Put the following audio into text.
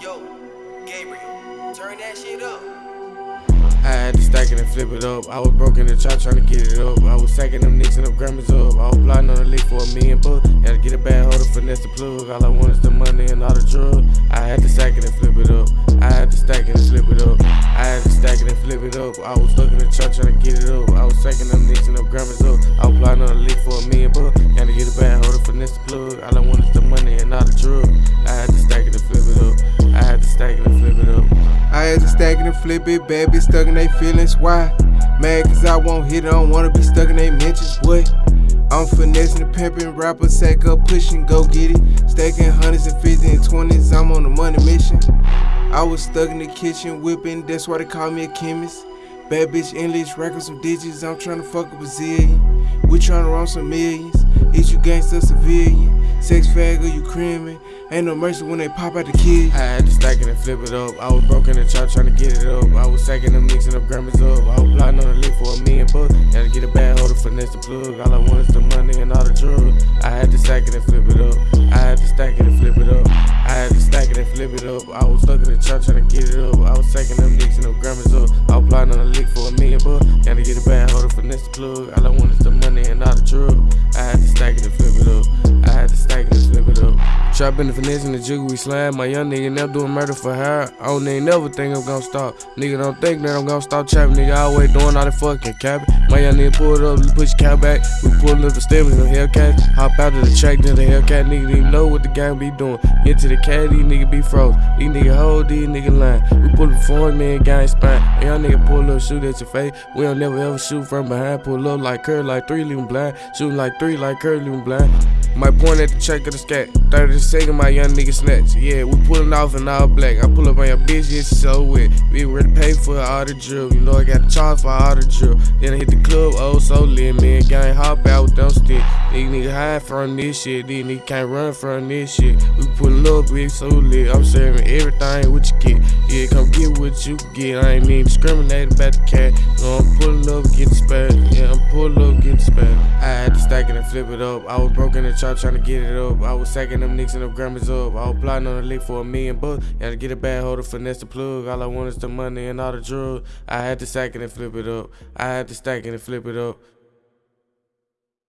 Yo, Gabriel, turn that shit up. I had to stack it and flip it up. I was broken the chart trying to get it up. I was sacking them nicks and them grammars up. I was plotting on a leak for a million bucks. Gotta get a bad hold finesse the plug. All I want is the money and all the drug. I had to stack it and flip it up. I had to stack it and flip it up. I had to stack it and flip it up. I was stuck in the chart trying to get it up. I was sacking them nicks and them grammars up. I was plotting on a leak for a million bucks. Gotta get a bad hold finesse the plug. All I want is the money and all the drug. I had to stack it and flip it up. Stack it and flip it up. I had to stack it and flip it, bad bitch stuck in they feelings. Why? Mad cause I won't hit it, I don't wanna be stuck in they mentions. What? I'm finessing the pimpin' rapper, sack up, pushing, go get it. Stacking hundreds and fifties and twenties, I'm on a money mission. I was stuck in the kitchen whipping, that's why they call me a chemist. Bad bitch endless, racking some digits, I'm trying to fuck a bazillion. We trying to run some millions, is you gangsta civilian? Sex fag or you creaming? Ain't no mercy when they pop out the kid. I had to stack it and flip it up. I was broke in the trap trying to get it up. I was sacking and them Grammys up. I was plotting on a lick for a million bucks. To get a bad holder, finesse the plug. All I want is the money and all the drugs. I had to stack it and flip it up. I had to stack it and flip it up. I had to stack it and flip it up. I was stuck in the trap trying to get it up. I was sacking them and them Grammys up. I was plotting on a lick for a million bucks. To get a bad holder, finesse the plug. All I want is the money and all the drugs. I had to stack it Trapping the finesse and the jiggle, we slime. My young nigga never doing murder for hire. I don't even never think I'm gonna stop. Nigga don't think that I'm gonna stop trapping. Nigga always doing all the fucking capping. My young nigga pulled up, push your cap back. We pulled up the steps and the Hellcat. Hop out of the track, then the Hellcat. Nigga didn't know what the gang be doing. Into the cat, these nigga be froze. These nigga hold, these nigga line. We pull up for man, gang spine. And young nigga pull up, shoot at your face. We don't never ever shoot from behind. Pull up like Curry, like three, leaving blind. Shooting like three, like Curry, leaving blind. My point at the check of the scat. 30 second, my young nigga snatch. Yeah, we pullin' off in all black. I pull up on your bitch, she so wet. We ready to pay for all the drill. You know I got the charge for all the drill. Then I hit the club, oh so lit, man. Gang hop out with them stick. These niggas hide from this shit. These niggas can't run from this shit. We pullin' up, we so lit. I'm serving everything what you get. Yeah, come get what you get. I ain't even discriminate about the cat. No, I'm pullin' up, get the spare. Yeah, I'm pullin' up, get the spare. I had to stack it and flip it up. I was broke in the trap trying to get it up. I was sacking them nicks and them Grammys up. I was plotting on the lick for a million bucks. Had to get a bad holder, finesse the plug. All I want is the money and all the drugs. I had to sack it and flip it up. I had to stack it and flip it up.